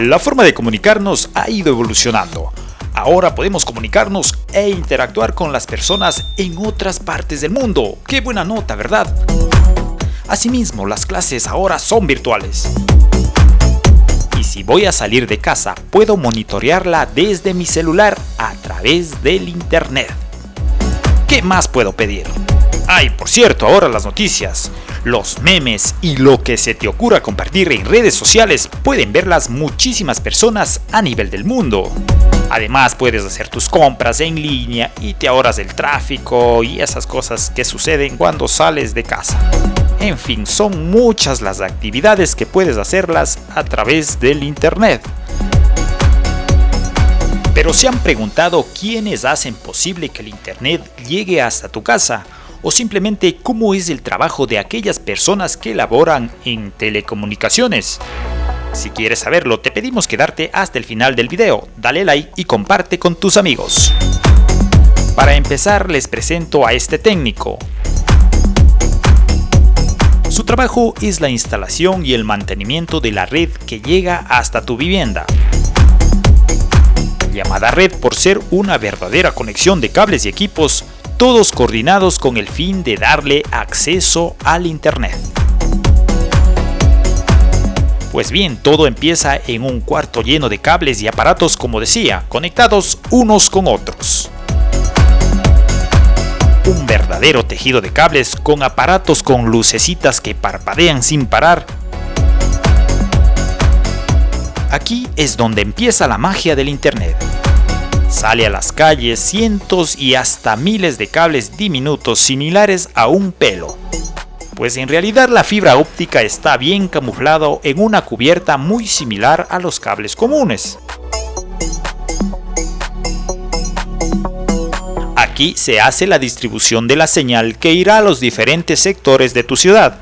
La forma de comunicarnos ha ido evolucionando. Ahora podemos comunicarnos e interactuar con las personas en otras partes del mundo. ¡Qué buena nota, verdad! Asimismo, las clases ahora son virtuales. Y si voy a salir de casa, puedo monitorearla desde mi celular a través del internet. ¿Qué más puedo pedir? Ay, por cierto, ahora las noticias, los memes y lo que se te ocurra compartir en redes sociales pueden verlas muchísimas personas a nivel del mundo. Además puedes hacer tus compras en línea y te ahorras el tráfico y esas cosas que suceden cuando sales de casa. En fin, son muchas las actividades que puedes hacerlas a través del internet. Pero se han preguntado quiénes hacen posible que el internet llegue hasta tu casa o simplemente cómo es el trabajo de aquellas personas que laboran en telecomunicaciones. Si quieres saberlo, te pedimos quedarte hasta el final del video, dale like y comparte con tus amigos. Para empezar les presento a este técnico. Su trabajo es la instalación y el mantenimiento de la red que llega hasta tu vivienda. Llamada red por ser una verdadera conexión de cables y equipos todos coordinados con el fin de darle acceso al internet. Pues bien, todo empieza en un cuarto lleno de cables y aparatos como decía, conectados unos con otros. Un verdadero tejido de cables con aparatos con lucecitas que parpadean sin parar. Aquí es donde empieza la magia del internet. Sale a las calles cientos y hasta miles de cables diminutos similares a un pelo. Pues en realidad la fibra óptica está bien camuflado en una cubierta muy similar a los cables comunes. Aquí se hace la distribución de la señal que irá a los diferentes sectores de tu ciudad,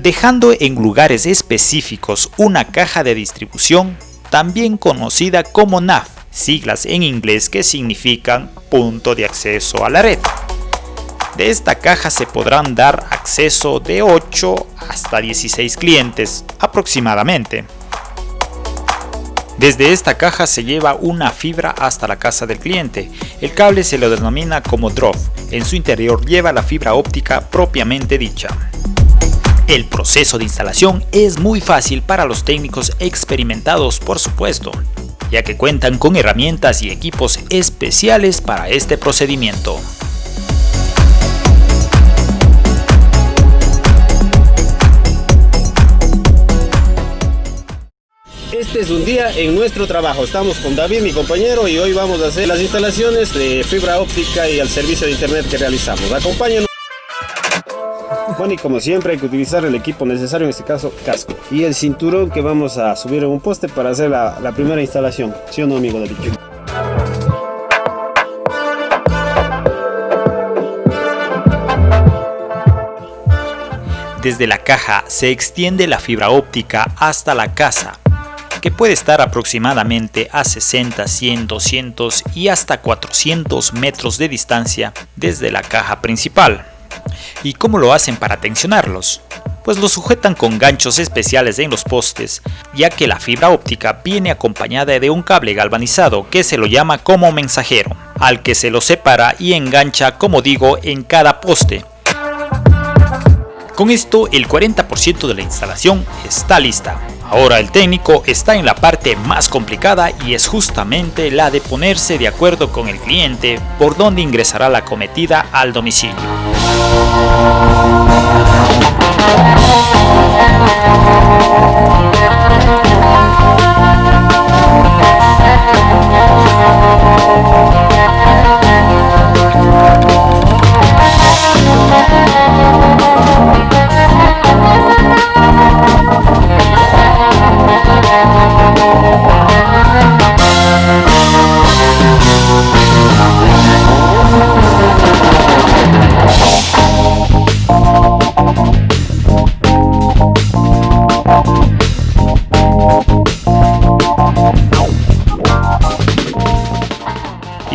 dejando en lugares específicos una caja de distribución también conocida como NAF, siglas en inglés que significan punto de acceso a la red. De esta caja se podrán dar acceso de 8 hasta 16 clientes aproximadamente. Desde esta caja se lleva una fibra hasta la casa del cliente. El cable se lo denomina como drop. En su interior lleva la fibra óptica propiamente dicha. El proceso de instalación es muy fácil para los técnicos experimentados por supuesto ya que cuentan con herramientas y equipos especiales para este procedimiento. Este es un día en nuestro trabajo. Estamos con David, mi compañero, y hoy vamos a hacer las instalaciones de fibra óptica y al servicio de internet que realizamos. Acompáñenos. Bueno, y como siempre hay que utilizar el equipo necesario, en este caso casco. Y el cinturón que vamos a subir en un poste para hacer la, primera instalación. ¿Sí o no, amigo David? Desde la caja se extiende la fibra óptica hasta la casa, que puede estar aproximadamente a 60, 100, 200 y hasta 400 metros de distancia desde la caja principal. ¿Y cómo lo hacen para tensionarlos? Pues los sujetan con ganchos especiales en los postes, ya que la fibra óptica viene acompañada de un cable galvanizado que se lo llama como mensajero, al que se lo separa y engancha como digo en cada poste. Con esto el 40% de la instalación está lista. Ahora el técnico está en la parte más complicada y es justamente la de ponerse de acuerdo con el cliente por dónde ingresará la cometida al domicilio.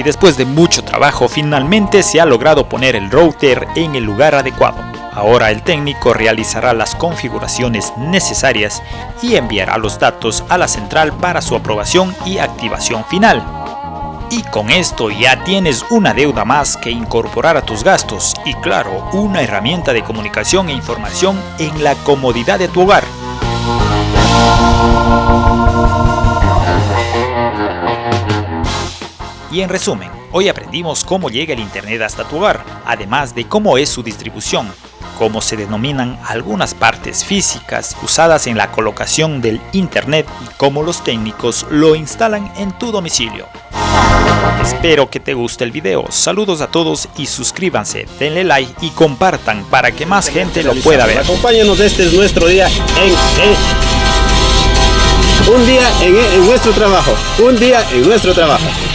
Y después de mucho trabajo finalmente se ha logrado poner el router en el lugar adecuado. Ahora el técnico realizará las configuraciones necesarias y enviará los datos a la central para su aprobación y activación final. Y con esto ya tienes una deuda más que incorporar a tus gastos y claro, una herramienta de comunicación e información en la comodidad de tu hogar. Y en resumen, hoy aprendimos cómo llega el Internet hasta tu hogar, además de cómo es su distribución, cómo se denominan algunas partes físicas usadas en la colocación del Internet y cómo los técnicos lo instalan en tu domicilio. Espero que te guste el video, saludos a todos y suscríbanse, denle like y compartan para que más gente lo pueda ver. Acompáñanos, este es nuestro día en, un día en nuestro trabajo, un día en nuestro trabajo.